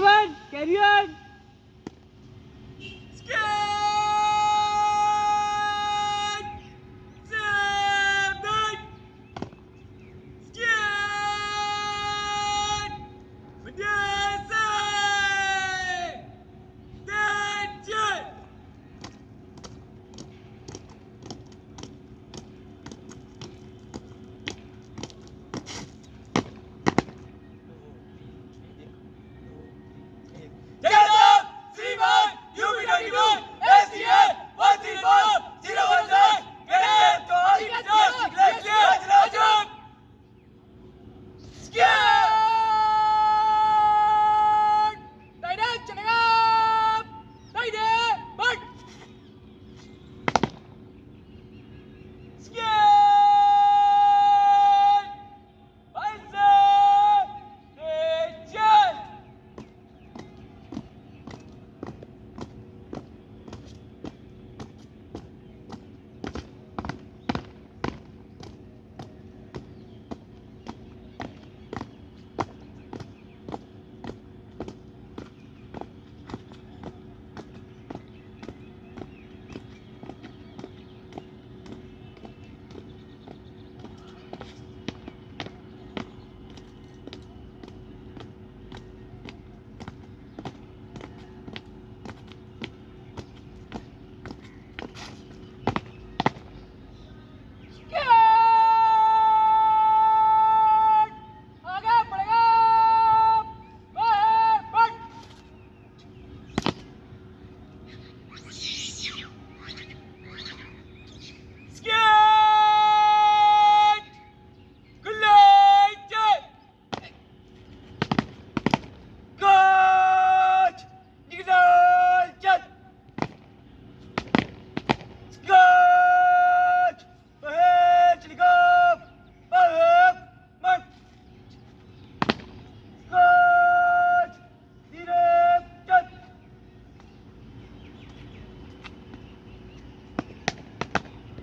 Ball carry on.